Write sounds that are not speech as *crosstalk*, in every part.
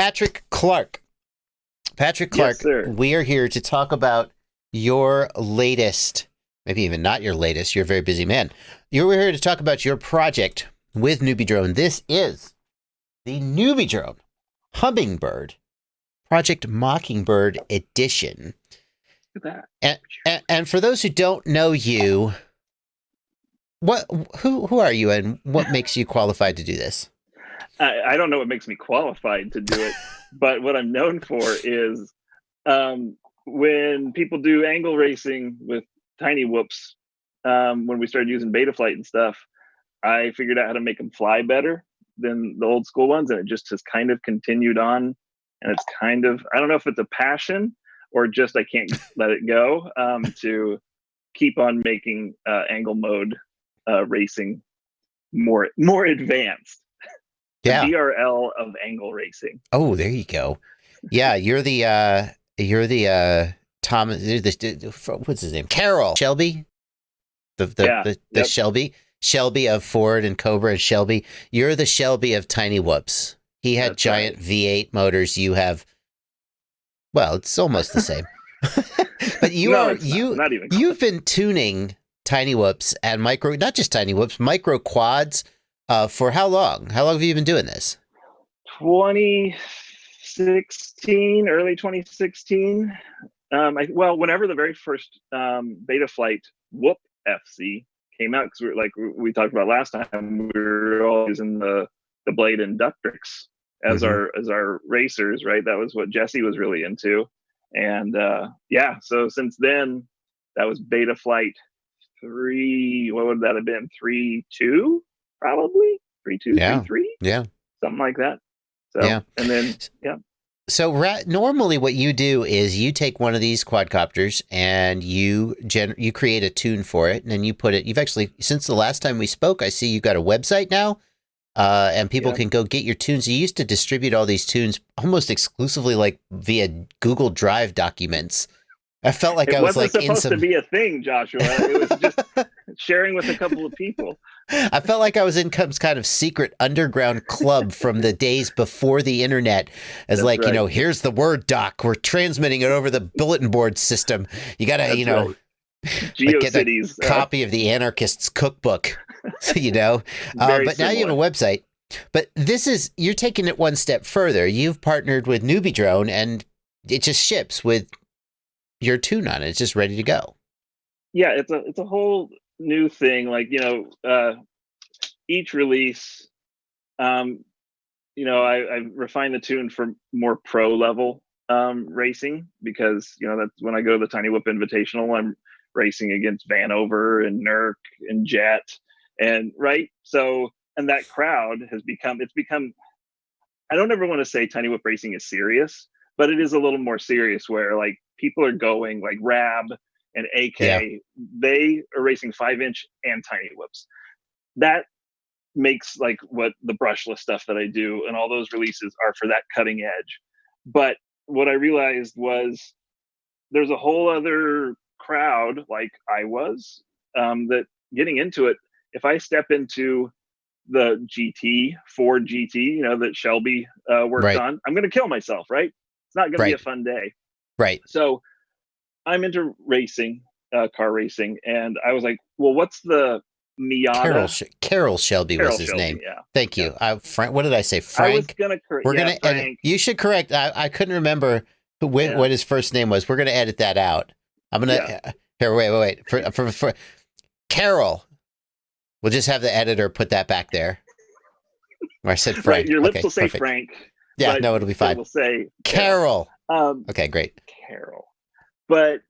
Patrick Clark. Patrick Clark, Yes, we are here to talk about your latest, maybe even not your latest, you're a very busy man. You're here to talk about your project with NewBeeDrone. This is the NewBeeDrone Hummingbird Project Mockingbird Edition. Look at that. And, and, and for those who don't know you, what who who are you and what makes you qualified to do this? I, I don't know what makes me qualified to do it, *laughs* but what I'm known for is um, when people do angle racing with tiny whoops. Um, when we started using Betaflight and stuff, I figured out how to make them fly better than the old school ones, and it just has kind of continued on. And it's kind of I don't know if it's a passion or just I can't *laughs* let it go um, to keep on making uh, angle mode uh, racing more more advanced the Yeah. DRL of angle racing. Oh, there you go. Yeah, you're the uh you're the uh Thomas you're the, what's his name? Carroll Shelby. The the Yeah, the, the yep. Shelby. Shelby of Ford and Cobra and Shelby. You're the Shelby of Tiny Whoops. He had That's giant V8 motors. You have well, it's almost the same. *laughs* but you No, are not. you not even You've been tuning tiny whoops and micro, not just tiny whoops, micro quads uh, for how long? How long have you been doing this? 2016, early 2016. Um, I, well, whenever the very first um, beta flight Whoop FC came out, because we were like we talked about last time, we were all using the the Blade Inductrix as Mhm. our as our racers, right? That was what Jesse was really into, and uh, yeah. So since then, that was beta flight three. What would that have been? Three two, probably three two, Yeah. three three Yeah. something like that. So, Yeah. and then yeah. So ra- normally, what you do is you take one of these quadcopters and you gen- you create a tune for it, and then you put it. You've actually since the last time we spoke, I see you've got a website now, uh, and people Yeah. can go get your tunes. You used to distribute all these tunes almost exclusively like via Google Drive documents. I felt like it I was wasn't like in supposed some. to be a thing, Joshua. It was just *laughs* sharing with a couple of people. I felt like I was in some kind of secret underground club from the days before the internet. As That's like, you know, here's the Word doc. We're transmitting it over the bulletin board system. You got to, That's you know, right. *laughs* like, get GeoCities. uh, copy of the anarchist's cookbook, *laughs* you know. Uh, but now you have a website. But this is, you're taking it one step further. You've partnered with NewBeeDrone and it just ships with your tune on it. It's just ready to go. yeah, it's a it's a whole new thing. Like you know, uh, each release, um, you know, I, I refine the tune for more pro level um, racing because you know that's when I go to the Tiny Whoop Invitational, I'm racing against Vanover and Nurk and Jet, and right. So and that crowd has become it's become. I don't ever want to say Tiny Whoop racing is serious, but it is a little more serious where like people are going like Rab and AK, Yeah. they are racing five inch and tiny whoops. That makes like what the brushless stuff that I do and all those releases are for that cutting edge. But what I realized was there's a whole other crowd like I was um, that getting into it. If I step into the GT Ford GT, you know that Shelby uh, worked Right. on, I'm going to kill myself. Right? It's not going to be a fun day. Right. So I'm into racing, uh, car racing, and I was like, well, what's the Miata? Carroll, Sh- Carroll Shelby Carroll was his Shelby, name. Yeah. Thank you. Uh, Frank, what did I say? I was Frank? gonna correct. We're yeah, gonna edit. You should correct. I, I couldn't remember who, wh- Yeah. what his first name was. We're gonna edit that out. I'm gonna Yeah. here. Wait, wait, wait. For, for for Carroll, we'll just have the editor put that back there. Where I said Frank. Right, your lips Okay, will say perfect. Frank. Yeah, no, it'll be fine. will say Carroll. Um, Okay, great. Carroll. But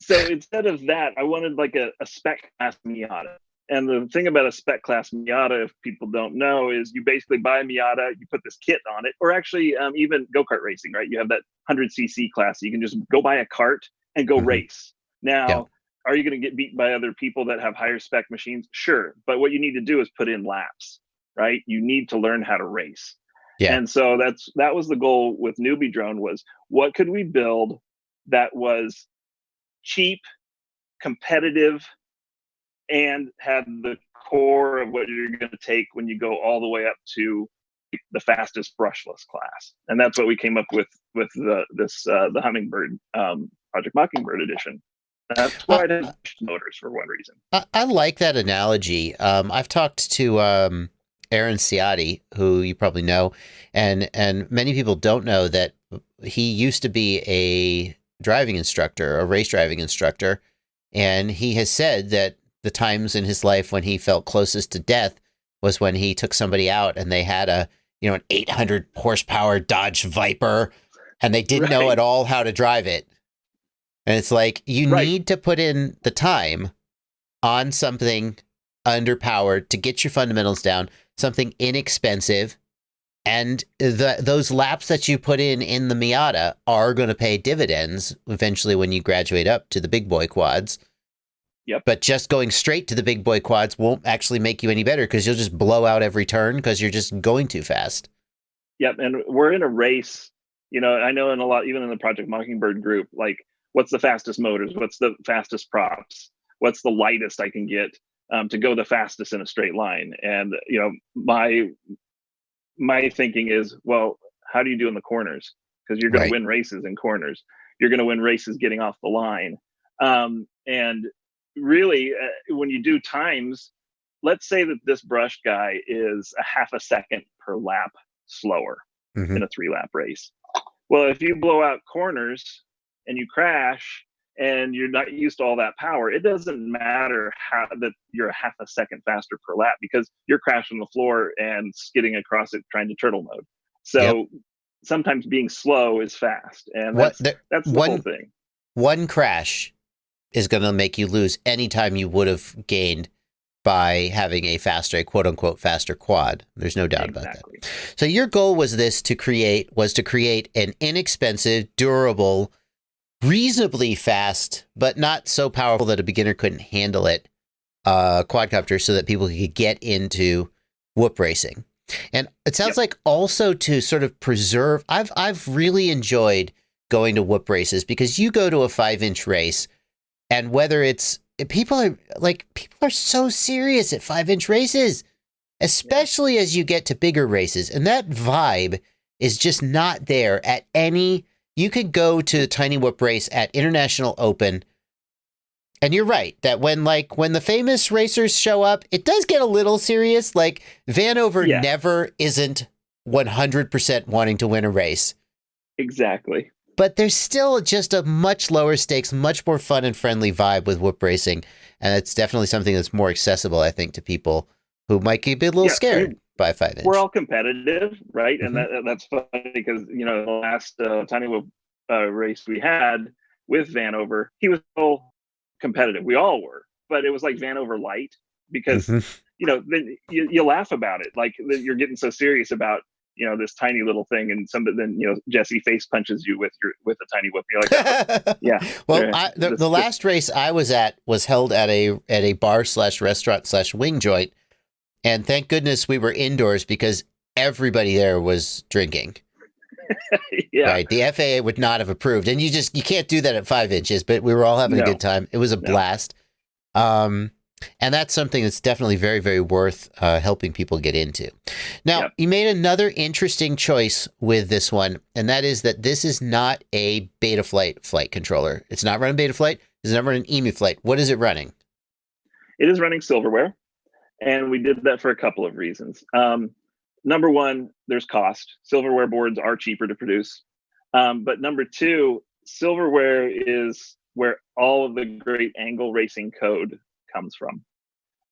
so *laughs* instead of that, I wanted like a, a spec class Miata. And the thing about a spec class Miata, if people don't know, is you basically buy a Miata, you put this kit on it, or actually um, even go kart racing, right? You have that 100cc class. You can just go buy a cart and go Mhm. race. Now, Yeah. are you going to get beat by other people that have higher spec machines? Sure. But what you need to do is put in laps, right? You need to learn how to race. Yeah. And so that's that was the goal with NewBeeDrone was what could we build that was cheap, competitive, and had the core of what you're going to take when you go all the way up to the fastest brushless class, and that's what we came up with with the this uh, the Hummingbird um, Project Mockingbird edition. That's why I didn't motors for one reason. I, I like that analogy. Um, I've talked to um, Aaron Ciotti, who you probably know, and and many people don't know that he used to be a driving instructor, a race driving instructor, and he has said that the times in his life when he felt closest to death was when he took somebody out and they had a you know an 800 horsepower Dodge Viper and they didn't right. know at all how to drive it. And it's like you right. need to put in the time on something underpowered to get your fundamentals down, something inexpensive, and the those laps that you put in in the Miata are going to pay dividends eventually when you graduate up to the big boy quads. Yep. But just going straight to the big boy quads won't actually make you any better because you'll just blow out every turn because you're just going too fast. Yep. And we're in a race. You know, I know in a lot, even in the Project Mockingbird group, like what's the fastest motors? What's the fastest props? What's the lightest I can get um, to go the fastest in a straight line? And, you know, my, my thinking is, well, how do you do in the corners? Because you're going right. to win races in corners. You're going to win races getting off the line. Um, and really, uh, when you do times, let's say that this brush guy is a half a second per lap slower mm-hmm. in a three lap race. Well, if you blow out corners and you crash and you're not used to all that power, it doesn't matter how that you're a half a second faster per lap because you're crashing the floor and skidding across it trying to turtle mode. So yep. sometimes being slow is fast, and that's the, that's the one, whole thing. One crash is going to make you lose any time you would have gained by having a faster, a quote unquote faster quad. There's no doubt exactly. about that. So your goal was this to create was to create an inexpensive, durable, reasonably fast, but not so powerful that a beginner couldn't handle it, uh, quadcopter so that people could get into whoop racing. And it sounds yep. like also to sort of preserve I've I've really enjoyed going to whoop races because you go to a five inch race and whether it's people are like people are so serious at five inch races, especially yeah. as you get to bigger races, and that vibe is just not there at any. You could go to the Tiny Whoop race at International Open. And you're right that when like when the famous racers show up, it does get a little serious. Like Vanover yeah. never isn't 100% wanting to win a race. Exactly but there's still just a much lower stakes, much more fun and friendly vibe with whoop racing, and it's definitely something that's more accessible, I think, to people who might be a little yeah, scared by five inch. We're all competitive, right? Mm-hmm. And that, that's funny because you know the last uh, tiny whoop uh, race we had with Vanover, he was all competitive. We all were, but it was like Vanover light because mm-hmm. you know then you, you laugh about it, like you're getting so serious about you know this tiny little thing and some then you know jesse face punches you with your with a tiny whoop you're like oh, *laughs* yeah well I, the, the last race i was at was held at a at a bar slash restaurant slash wing joint and thank goodness we were indoors because everybody there was drinking *laughs* yeah right the faa would not have approved and you just you can't do that at five inches but we were all having no. a good time it was a no. blast um and that's something that's definitely very, very worth uh, helping people get into. Now, yep. you made another interesting choice with this one, and that is that this is not a Betaflight flight controller. It's not running Betaflight. It's not running EmuFlight. What is it running? It is running silverware, and we did that for a couple of reasons. Um, number one, there's cost. Silverware boards are cheaper to produce. Um, but number two, silverware is where all of the great angle racing code comes from.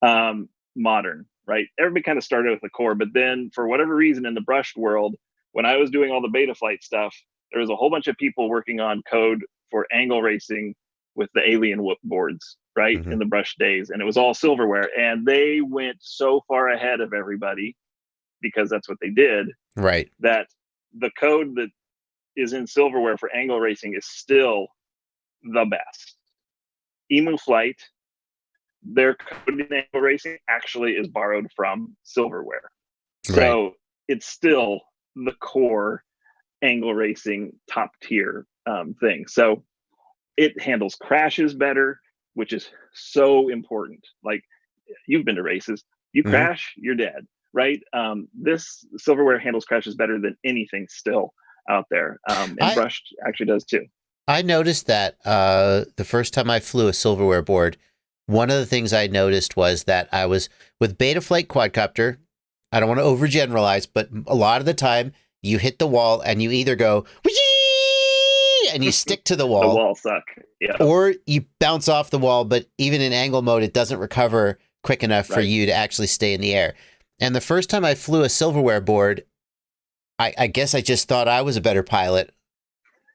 Um, modern, right? Everybody kind of started with the core, but then for whatever reason in the brushed world, when I was doing all the beta flight stuff, there was a whole bunch of people working on code for angle racing with the alien whoop boards, right? Mm-hmm. In the brush days. And it was all silverware. And they went so far ahead of everybody because that's what they did. Right. That the code that is in silverware for angle racing is still the best. Emu Flight, their code in angle racing actually is borrowed from silverware. Right. So it's still the core angle racing top tier um, thing. So it handles crashes better, which is so important. Like you've been to races, you mm-hmm. crash, you're dead. right? Um, this silverware handles crashes better than anything still out there, um, and I- brushed actually does too. I noticed that uh, the first time I flew a silverware board, one of the things I noticed was that I was with Betaflight quadcopter. I don't want to overgeneralize, but a lot of the time you hit the wall and you either go "Whee!" And you stick to the *laughs* wall. The wall, suck. Yeah. or you bounce off the wall. But even in angle mode, it doesn't recover quick enough for you to actually stay in the air. And the first time I flew a silverware board, I, I guess I just thought I was a better pilot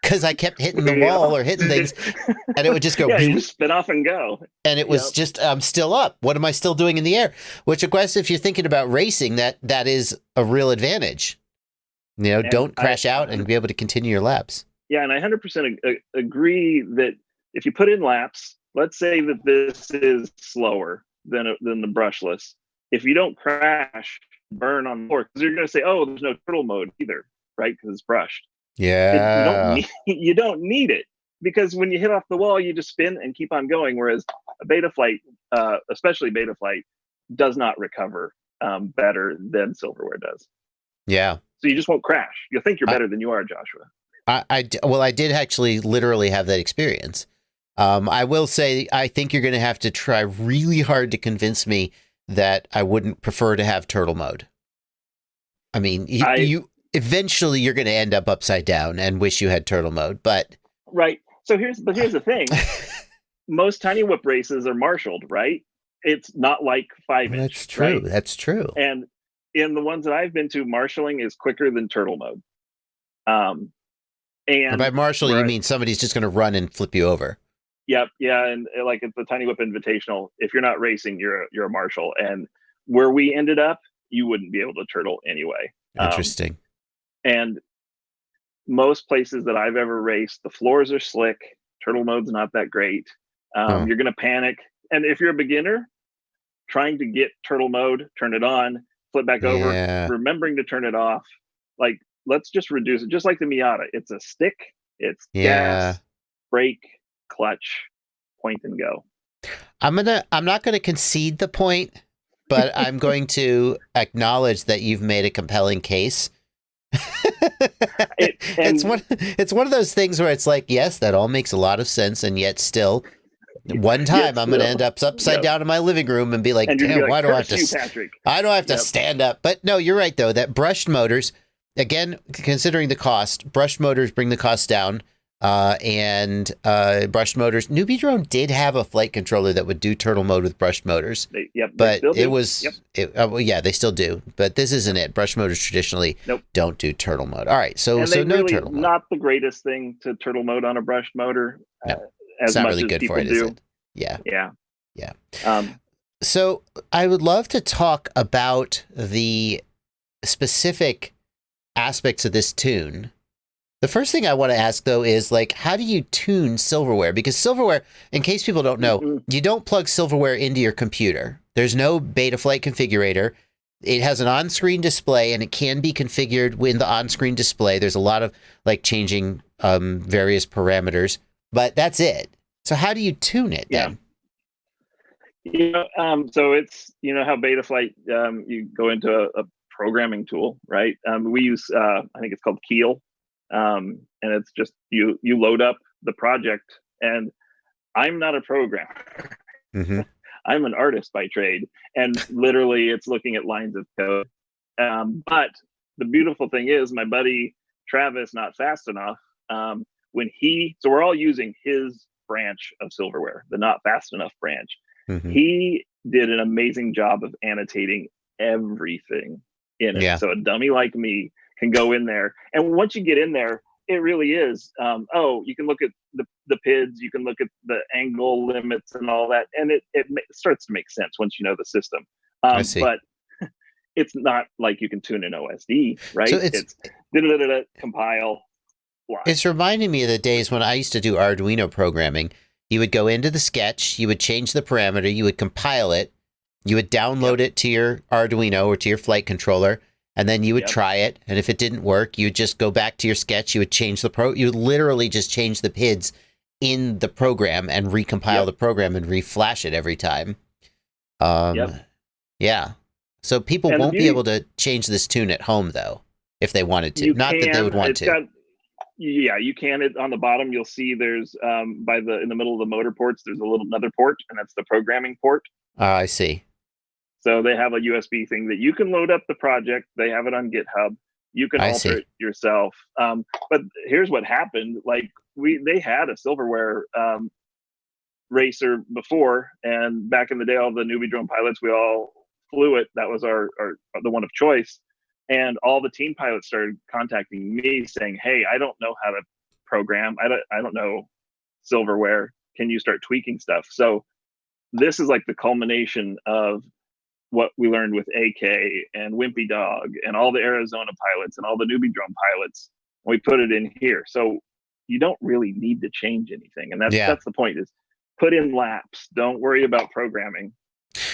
because I kept hitting the *laughs* Yeah. wall or hitting things, *laughs* and it would just go. yeah, you just spin off and go. and it was Yep. just I'm still up. What am I still doing in the air? Which, of course, if you're thinking about racing, that that is a real advantage. You know, And don't I- crash out and be able to continue your laps. Yeah, and I 100% ag- agree that if you put in laps, let's say that this is slower than a- than the brushless. If you don't crash, burn on the floor, because you're going to say, "Oh, there's no turtle mode either," right? Because it's brushed. It- Yeah, you don't need, *laughs* you don't need it because when you hit off the wall, you just spin and keep on going. Whereas a beta flight, uh, especially beta flight, does not recover um, better than silverware does. yeah. So you just won't crash. You'll think you're I- better than you are, Joshua. I, I well, I did actually literally have that experience. Um, I will say, I think you're going to have to try really hard to convince me that I wouldn't prefer to have turtle mode. I mean, you, I- you eventually you're going to end up upside down and wish you had turtle mode, but Right. So here's but here's the thing. *laughs* Most tiny whoop races are marshaled, right? It's not like five inch. that's true. right? That's true. And in the ones that I've been to, marshaling is quicker than turtle mode. Um, And by marshal, you mean somebody's just going to run and flip you over. Yep, yeah, and uh, like at the Tiny Whoop Invitational, if you're not racing, you're a, you're a marshal. And where we ended up, you wouldn't be able to turtle anyway. Um, Interesting. and most places that I've ever raced, the floors are slick. Turtle mode's not that great. Um, Huh. You're gonna panic, and if you're a beginner, trying to get turtle mode, turn it on, flip back over, yeah. remembering to turn it off. Like let's just reduce it, just like the Miata. It's a stick. It's Yeah. gas, brake, clutch, point and go. I'm gonna. I'm not going to concede the point, but *laughs* I'm going to acknowledge that you've made a compelling case. It, *laughs* it's one. It's one of those things where it's like, yes, that all makes a lot of sense, and yet still, one time I'm going to still. end up upside down in my living room and be like, and damn, gonna be why do I have to? you, Patrick? I don't have to Yep. stand up. But no, you're right though. That brushed motors, again, considering the cost, brushed motors bring the cost down. Uh, and uh, brushed motors. NewBeeDrone did have a flight controller that would do turtle mode with brushed motors, They, yep, but it do. was, Yep. it, uh, well, yeah, they still do. But this isn't it. Brushed motors traditionally Nope. don't do turtle mode. All right, so and so no really turtle mode. not the greatest thing to turtle mode on a brushed motor. No. uh, as it's not much really good for it, do. is it? Yeah. Yeah. Yeah. Um, So I would love to talk about the specific aspects of this tune. The first thing I want to ask though is like, how do you tune silverware? Because silverware, in case people don't know, mm, you don't plug silverware into your computer. There's no Betaflight configurator. It has an on-screen display and it can be configured with the on-screen display. There's a lot of like changing um, various parameters, but that's it. So how do you tune it Yeah. then? you know, um, so it's you know how Betaflight um, you go into a, a programming tool, right? Um, we use uh, I think it's called Keil, um, and it's just you you load up the project, and I'm not a programmer. hmm *laughs* I'm an artist by trade, and literally it's looking at lines of code. Um, but the beautiful thing is, my buddy Travis, not fast enough. Um, when he, so we're all using his branch of silverware, the not fast enough branch. hmm He did an amazing job of annotating everything in it. Yeah. So a dummy like me can go in there, and once you get in there, it really is. Um, oh, you can look at the the PIDs, you can look at the angle limits and all that, and it it starts to make sense once you know the system. Um, I see. But *laughs* it's not like you can tune an OSD, right? So it's- da-da-da-da-da, compile. Fly. It's reminding me of the days when I used to do Arduino programming. You would go into the sketch, you would change the parameter, you would compile it, you would download it to your Arduino or to your flight controller, and then you would Yep. try it. And if it didn't work, you would just go back to your sketch, you would change the pro you would literally just change the PIDs in the program and recompile Yep. the program and reflash it every time. Um Yep. yeah. So people And won't be able to change this tune at home though, if they wanted to. Not that they would want to. got- yeah, you can. It on the bottom, you'll see there's um, by the in the middle of the motor ports. There's a little another port, and that's the programming port. Ah, I see. So they have a USB thing that you can load up the project. They have it on GitHub. You can I alter see. it yourself. Um, but here's what happened: like we they had a silverware um, racer before, and back in the day, all the NewBeeDrone pilots we all flew it. That was our, our the one of choice. And all the team pilots started contacting me saying, "Hey, I don't know how to program. I don't I don't know silverware. Can you start tweaking stuff?" So this is like the culmination of what we learned with AK and Wimpy Dog and all the Arizona pilots and all the NewBeeDrone pilots. We put it in here. So you don't really need to change anything. And that's Yeah. that's the point is put in laps. Don't worry about programming.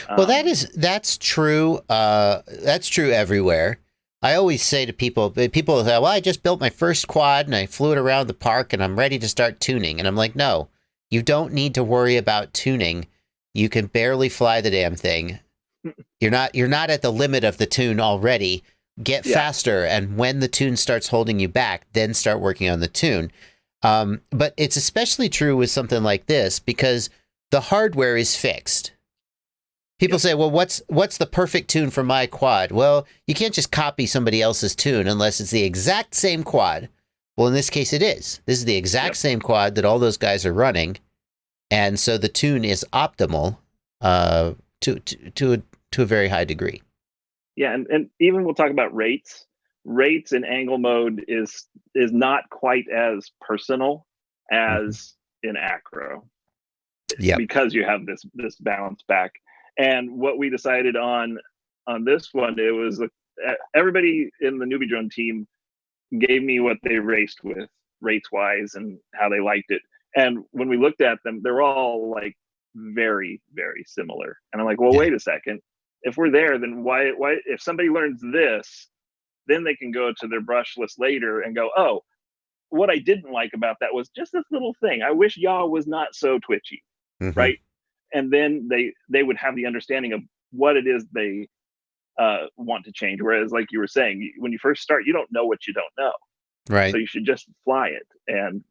Well, that Um, is that's true. Uh, that's true everywhere. I always say to people, people say, "Well, I just built my first quad and I flew it around the park and I'm ready to start tuning." And I'm like, "No, you don't need to worry about tuning. You can barely fly the damn thing. You're not you're not at the limit of the tune already. Get Yeah. faster, and when the tune starts holding you back, then start working on the tune." Um, but it's especially true with something like this because the hardware is fixed. People say, "Well, what's what's the perfect tune for my quad?" Well, you can't just copy somebody else's tune unless it's the exact same quad. Well, in this case, it is. This is the exact Yep. same quad that all those guys are running, and so the tune is optimal uh, to to to a, to a very high degree. yeah, and, and even we'll talk about rates. Rates in angle mode is is not quite as personal as mm-hmm. in acro. Yeah. because you have this this balance back. And what we decided on on this one, it was everybody in the NewBeeDrone team gave me what they raced with rates wise and how they liked it. And when we looked at them, they're all like very very similar. And I'm like, well, Yeah. wait a second. If we're there, then why why if somebody learns this, then they can go to their brushless later and go, oh, what I didn't like about that was just this little thing. I wish yaw was not so twitchy Mhm. right and then they they would have the understanding of what it is they uh, want to change whereas like you were saying when you first start you don't know what you don't know Right. so you should just fly it and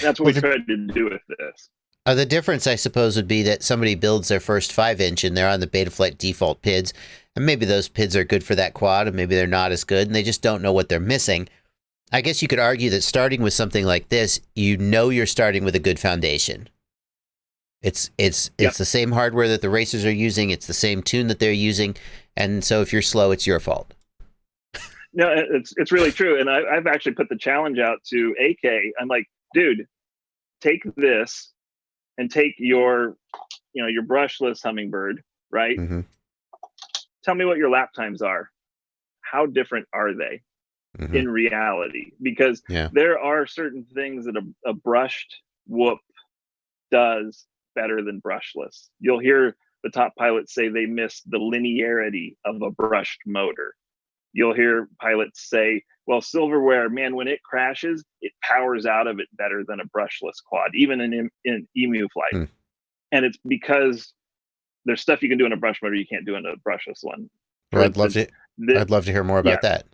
that's what we tried to do with this Uh, the difference, I suppose, would be that somebody builds their first five inch and they're on the Betaflight default PIDs, and maybe those PIDs are good for that quad, and maybe they're not as good, and they just don't know what they're missing. I guess you could argue that starting with something like this, you know you're starting with a good foundation. It's it's Yep. it's the same hardware that the racers are using. It's the same tune that they're using, and so if you're slow, it's your fault. no it's it's really true and I, i've actually put the challenge out to ak i'm like dude take this and take your you know your brushless hummingbird right hmm tell me what your lap times are how different are they hmm in reality because Yeah. there are certain things that a, a brushed whoop does better than brushless. You'll hear the top pilots say they miss the linearity of a brushed motor. You'll hear pilots say, well, silverware, man, when it crashes, it powers out of it better than a brushless quad, even in, in emu flight. Hmm. And it's because there's stuff you can do in a brush motor you can't do in a brushless one. Well, I'd love to. the- I'd love to hear more about that.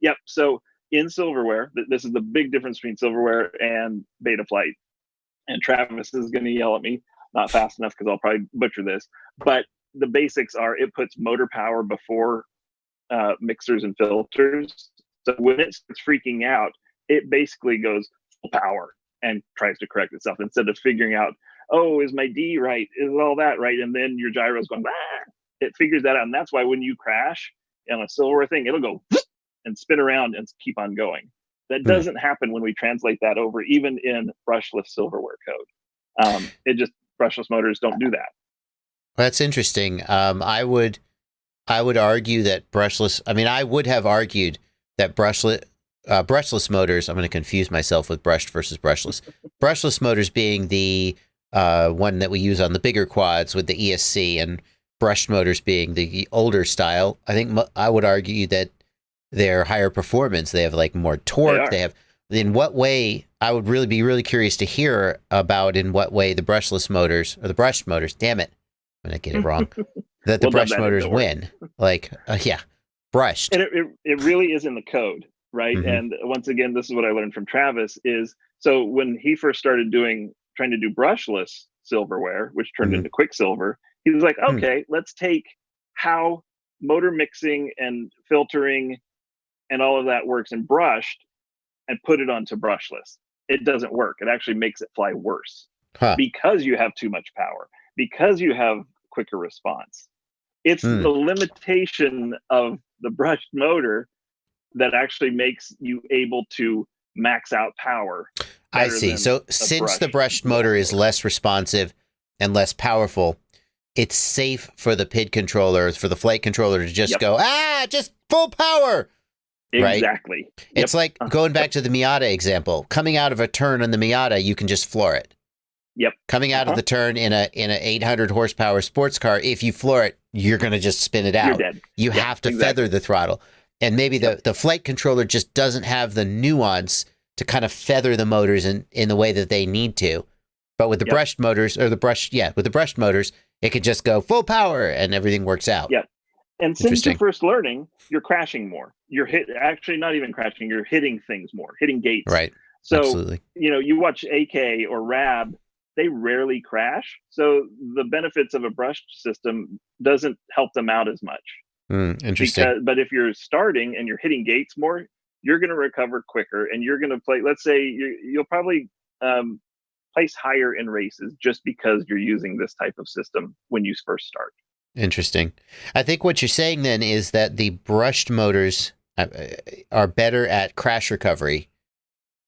Yep. So in silverware, th- this is the big difference between silverware and beta flight. And Travis is going to yell at me, not fast enough because I'll probably butcher this. But the basics are it puts motor power before uh, mixers and filters. So when it starts freaking out, it basically goes full power and tries to correct itself instead of figuring out, oh, is my D right? Is all that right? And then your gyro's going, ah! it figures that out. And that's why when you crash on a silverware thing, it'll go *sniffs* and spin around and keep on going. That Hmm. doesn't happen when we translate that over, even in brushless silverware code. Um, it just brushless motors don't do that. That's interesting. Um, I would, I would argue that brushless. I mean, I would have argued that brushless, uh, brushless motors. I'm going to confuse myself with brushed versus brushless. *laughs* brushless motors being the uh, one that we use on the bigger quads with the ESC, and brushed motors being the older style. I think mo- I would argue that they're higher performance. They have like more torque. are. They have. In what way? I would really be really curious to hear about in what way the brushless motors or the brushed motors. Damn it. I'm gonna get it wrong. *laughs* that the We'll brush motors win. Like, uh, yeah, brushed. and it, it, it really is in the code right Mhm. and once again this is what i learned from travis is so when he first started doing trying to do brushless silverware which turned Mhm. into quicksilver he was like Hmm. okay let's take how motor mixing and filtering and all of that works in brushed and put it onto brushless it doesn't work it actually makes it fly worse Huh. because you have too much power because you have quicker response it's Hmm. the limitation of the brushed motor that actually makes you able to max out power I see. So since the brushed brushed motor is less responsive and less powerful, it's safe for the PID controller, for the flight controller to just Yep. go, ah, just full power. Right. exactly It's like Uh, going back to the Miata example. Coming out of a turn on the Miata, you can just floor it. Yep. Coming out of Uh-huh. the turn in a in a 800 horsepower sports car, if you floor it, you're going to just spin it you're out. dead You Yeah, have to exactly. feather the throttle. And maybe the, the flight controller just doesn't have the nuance to kind of feather the motors in, in the way that they need to. But with the Yep. brushed motors or the brush, yeah, with the brushed motors, it could just go full power and everything works out. Yeah. and since you're first learning you're crashing more you're hit actually not even crashing you're hitting things more hitting gates Right. so Absolutely. you know you watch ak or rab they rarely crash so the benefits of a brushed system doesn't help them out as much Mm, interesting. because but if you're starting and you're hitting gates more you're going to recover quicker and you're going to play let's say you, you'll probably um, place higher in races just because you're using this type of system when you first start Interesting. I think what you're saying then is that the brushed motors uh, are better at crash recovery.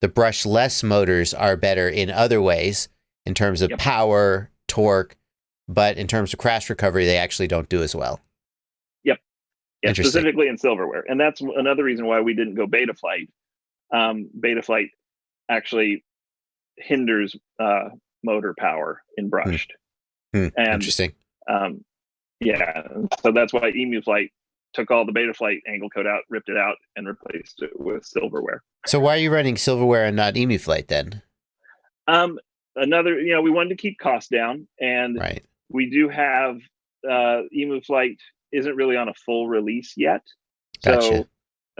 The brushless motors are better in other ways in terms of Yep. power, torque, but in terms of crash recovery, they actually don't do as well. yeah, specifically in silverware and that's another reason why we didn't go beta flight um, beta flight actually hinders uh, motor power in brushed Hmm, and Interesting. um, yeah so that's why emu flight took all the beta flight angle code out ripped it out and replaced it with silverware So why are you running silverware and not emu flight then? um another you know we wanted to keep costs down and Right. we do have uh emu flight isn't really on a full release yet. So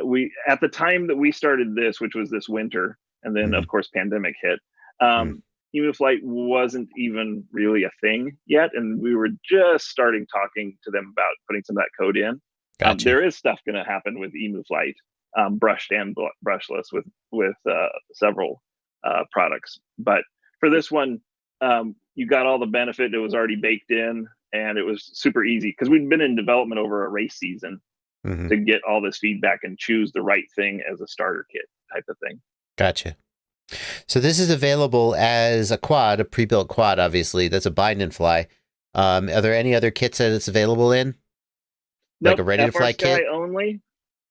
we at the time that we started this which was this winter and then Mm-hmm. of course pandemic hit um emu flight wasn't even really a thing yet and we were just starting talking to them about putting some of that code in. Um, there is stuff going to happen with emu flight um, brushed and bl- brushless with with uh, several uh, products but for this one um, you got all the benefit that was already baked in and it was super easy because we'd been in development over a race season Mhm. to get all this feedback and choose the right thing as a starter kit type of thing Gotcha. So this is available as a quad, a pre-built quad, obviously. That's a bind and fly. Um, are there any other kits that it's available in? Like a ready to fly kit? only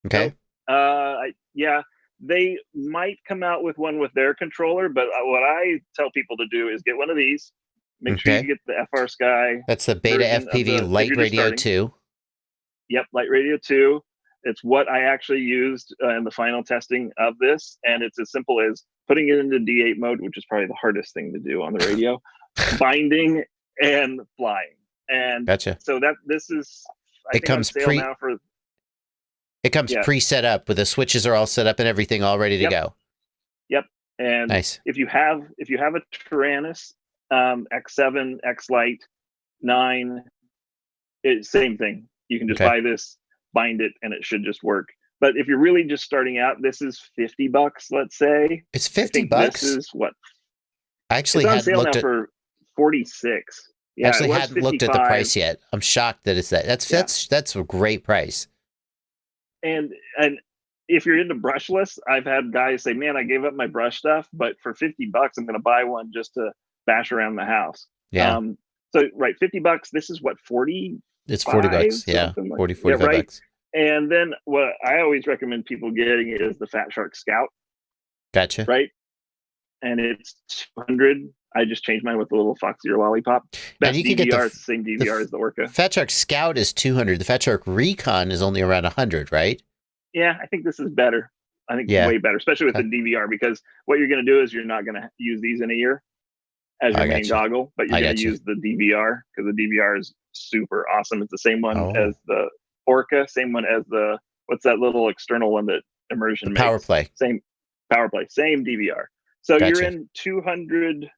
Okay. Nope. uh I- yeah they might come out with one with their controller but uh, what i tell people to do is get one of these make sure you get the FrSky That's the Beta FPV the- LiteRadio starting. 2. Yep, LiteRadio 2. It's what I actually used uh, in the final testing of this. And it's as simple as putting it into D8 mode, which is probably the hardest thing to do on the radio, *laughs* binding and flying. And Gotcha. so that this is, It I think comes on sale pre- now for, It comes Yeah. pre-set up with the switches are all set up and everything all ready to Yep. go. Yep. And Nice. if you have, if you have a Taranis um, X7, X Lite, 9, it's same thing. You can just Okay. buy this, bind it, and it should just work. But if you're really just starting out, this is 50 bucks, let's say. It's 50 bucks. This is what I actually it's on sale now at for 46. Yeah, it actually hadn't looked at the price yet. I'm shocked that it's that. That's Yeah. that's that's a great price. And and if you're into brushless, I've had guys say, "Man, I gave up my brush stuff, but for 50 bucks, I'm going to buy one just to bash around the house." Yeah. Um, so right, 50 bucks. This is what 40, it's 40 bucks. Yeah. like- 40 yeah, 45 right. bucks. and then what I always recommend people getting is the Fat Shark Scout, Gotcha. right? And it's 200. I just changed mine with a little Foxeer lollipop. Best you can get the DVR, it's the same DVR f- as the Orca. Fat Shark Scout is 200. The Fat Shark Recon is only around 100, right? Yeah, I think this is better. I think Yeah. way better, especially with the DVR, because what you're going to do is you're not going to use these in a year. as your main you. goggle, but you're going to you. use the DVR because the DVR is super awesome. It's the same one Oh. as the Orca, same one as the what's that little external one that immersion The power makes? play. Same power play, same DVR. So you're in 200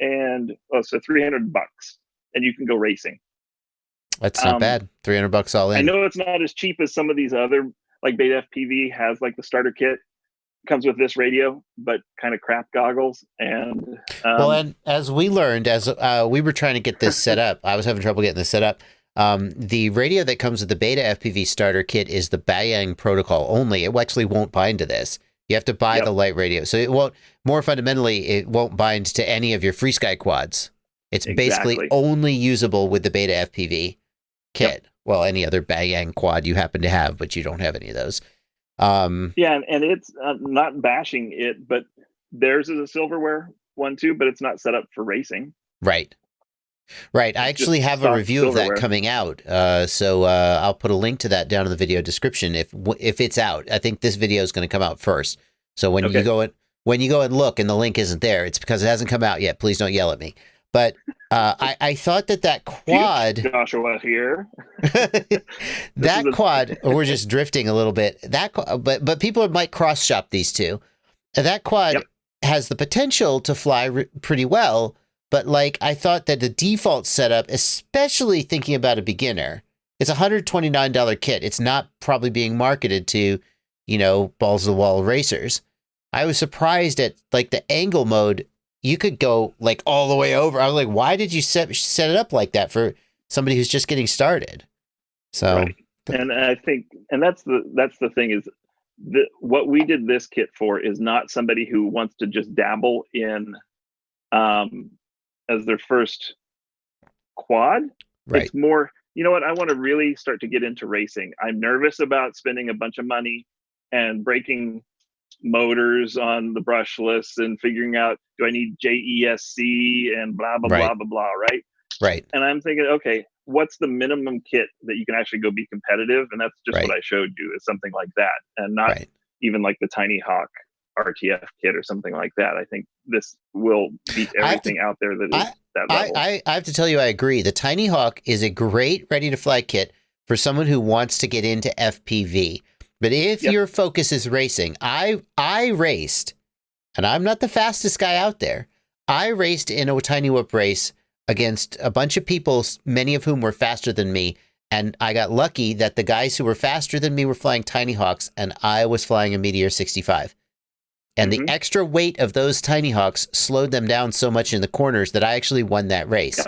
and oh, so 300 bucks, and you can go racing. That's not Um, bad. Three hundred bucks all in. I know it's not as cheap as some of these other, like Beta FPV has like the starter kit comes with this radio, but kind of crap goggles and um, well, and as we learned, as uh, we were trying to get this set up, I was having trouble getting this set up. Um, the radio that comes with the Beta FPV starter kit is the Bayang protocol only. It actually won't bind to this. You have to buy Yep. the light radio, so it won't. More fundamentally, it won't bind to any of your FrSky quads. It's basically only usable with the Beta FPV kit. Well, any other Bayang quad you happen to have, but you don't have any of those. Um, yeah, and, and it's uh, not bashing it, but theirs is a silverware one too, but it's not set up for racing. Right. Right. I actually have a review of that coming out. Uh, so uh, I'll put a link to that down in the video description if if it's out. I think this video is going to come out first. So when you go and when you go and look and the link isn't there, it's because it hasn't come out yet. Please don't yell at me. But uh, I, I thought that that *laughs* quad Joshua here. *laughs* that quad we're just drifting a little bit that but but people might cross shop these two that quad Yep. has the potential to fly pretty well but like i thought that the default setup especially thinking about a beginner it's a $129 kit. It's not probably being marketed to you know balls of the wall racers. I was surprised at like the angle mode. You could go like all the way over. I was like why did you set set it up like that for somebody who's just getting started? So Right. and I think, and that's the that's the thing is, the, what we did this kit for is not somebody who wants to just dabble in, um, as their first quad. right It's more, you know what? I want to really start to get into racing. I'm nervous about spending a bunch of money and breaking motors on the brushless and figuring out do I need JESC and blah blah Right. blah blah blah, right? right and I'm thinking, okay, what's the minimum kit that you can actually go be competitive? And that's just Right. what I showed you is something like that, and not right even like the Tiny Hawk RTF kit or something like that. I think this will beat I have to- everything out there that is that I, level. I, I have to tell you i agree the tiny hawk is a great ready to fly kit for someone who wants to get into fpv but if Yep. your focus is racing i i raced and i'm not the fastest guy out there i raced in a tiny whoop race against a bunch of people many of whom were faster than me and i got lucky that the guys who were faster than me were flying tiny hawks and i was flying a meteor 65 and Mhm. the extra weight of those tiny hawks slowed them down so much in the corners that I actually won that race. Yeah.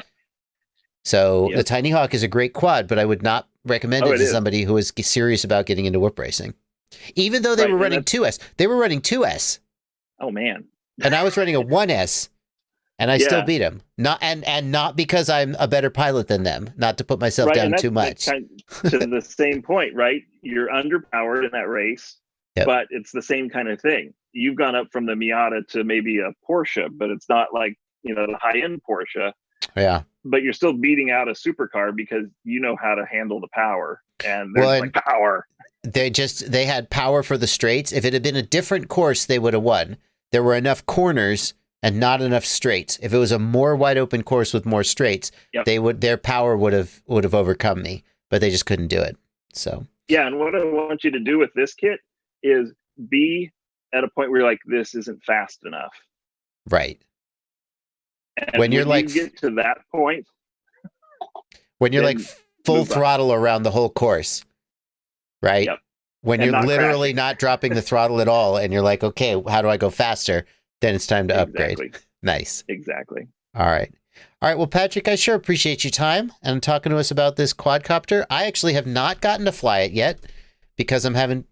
So Yep. the tiny hawk is a great quad, but I would not recommend Oh, it it to is. somebody who is serious about getting into whoop racing. Even though they Right, were running that's- 2S, they were running 2S, oh man, and I was running a 1S, and I still beat them. Not and and not because I'm a better pilot than them. Not to put myself right? down too much. kind- to the same point, right? You're underpowered in that race, Yep. but it's the same kind of thing. You've gone up from the Miata to maybe a Porsche, but it's not like you know the high end Porsche. yeah. but you're still beating out a supercar because you know how to handle the power and there's Well, like power they just they had power for the straights. If it had been a different course, they would have won. There were enough corners and not enough straights. If it was a more wide open course with more straights, Yep. they would their power would have would have overcome me, but they just couldn't do it. So yeah and what i want you to do with this kit is be at a point where you're like this isn't fast enough right and When you're you like- get to that point when you're like full move up. throttle around the whole course, right? Yep. When And you're not literally crashing. not dropping the throttle at all, and you're like, okay, how do I go faster? Then it's time to upgrade. exactly Nice. exactly All right. All right. Well, Patrick, I sure appreciate your time and talking to us about this quadcopter. I actually have not gotten to fly it yet because I'm having,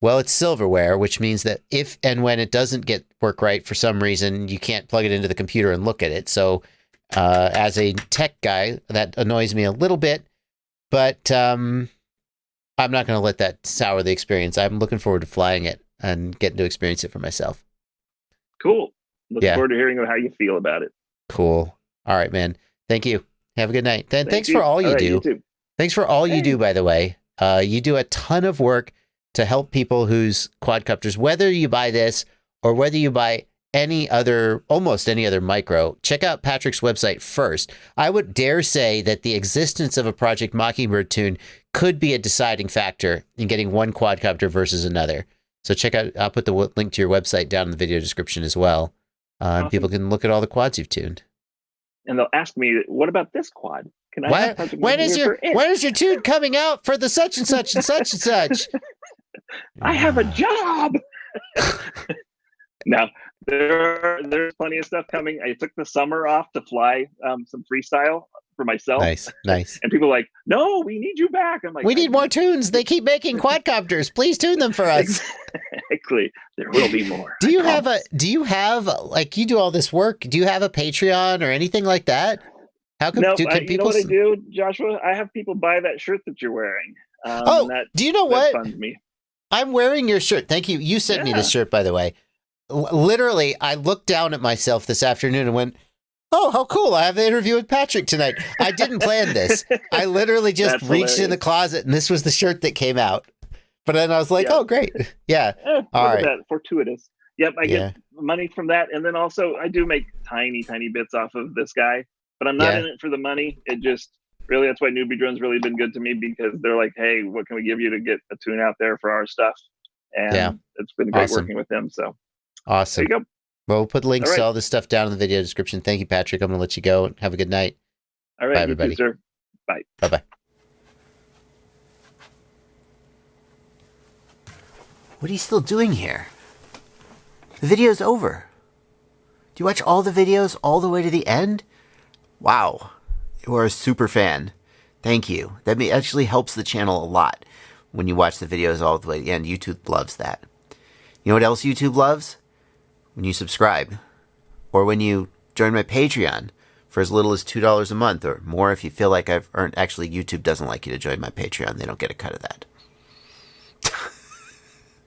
well, it's silverware, which means that if and when it doesn't get work right for some reason, you can't plug it into the computer and look at it. So, uh, as a tech guy, that annoys me a little bit, but um, I'm not going to let that sour the experience. I'm looking forward to flying it and getting to experience it for myself. cool look Yeah. forward to hearing how you feel about it Cool. All right, man. Thank you. Have a good night. Then Thank thanks for all you right, do. too. Thanks for all you do, by the way. Uh, you do a ton of work to help people whose quadcopters, whether you buy this or whether you buy any other, almost any other micro, check out Patrick's website first. I would dare say that the existence of a Project Mockingbird tune could be a deciding factor in getting one quadcopter versus another. So check out, I'll put the link to your website down in the video description as well. Uh, and Awesome. people can look at all the quads you've tuned. And they'll ask me, "What about this quad? Can I?" Have when is your Mockingbird for it?" when is your tune coming out for the such and such and such and such? *laughs* I have a job. *laughs* now there are, there's plenty of stuff coming. I took the summer off to fly um, some freestyle for myself, nice, nice. and people are like, "No, we need you back." I'm like, We need more tunes. They keep making *laughs* quadcopters. Please tune them for us. Exactly. There will be more. Do you have a do you have like you do all this work? Do you have a Patreon or anything like that? How come No, do, I, can you know people what I do, Joshua? I have people buy that shirt that you're wearing. Um, Oh, that, do you know what? Me. I'm wearing your shirt. Thank you. You sent me Yeah. this shirt by the way. L- literally, I looked down at myself this afternoon and went, "Oh, how cool. I have the interview with Patrick tonight." I didn't plan this. I *laughs* literally just That's reached in the closet and this was the shirt that came out. But then I was like, Yeah. "Oh, great." *laughs* Yeah. Eh, All right. that fortuitous. Yep, I Yeah. get money from that, and then also I do make tiny, tiny bits off of this guy, but I'm not Yeah. in it for the money. It just really that's why NewBeeDrone's really been good to me because they're like, hey, what can we give you to get a tune out there for our stuff? And Yeah. it's been great Awesome. working with them. So Awesome. there you go. Well, we'll put links All to all this stuff down in the video description. Thank you, Patrick. I'm going to let you go. and Have a good night. All right, Bye, you too, everybody. sir. Bye bye. What are you still doing here? The video's over. Do you watch all the videos all the way to the end? Wow. You are a super fan. Thank you. That actually helps the channel a lot when you watch the videos all the way to the end. YouTube loves that. You know what else YouTube loves? When you subscribe. Or when you join my Patreon for as little as $2 a month or more if you feel like I've earned. Actually, YouTube doesn't like you to join my Patreon. They don't get a cut of that.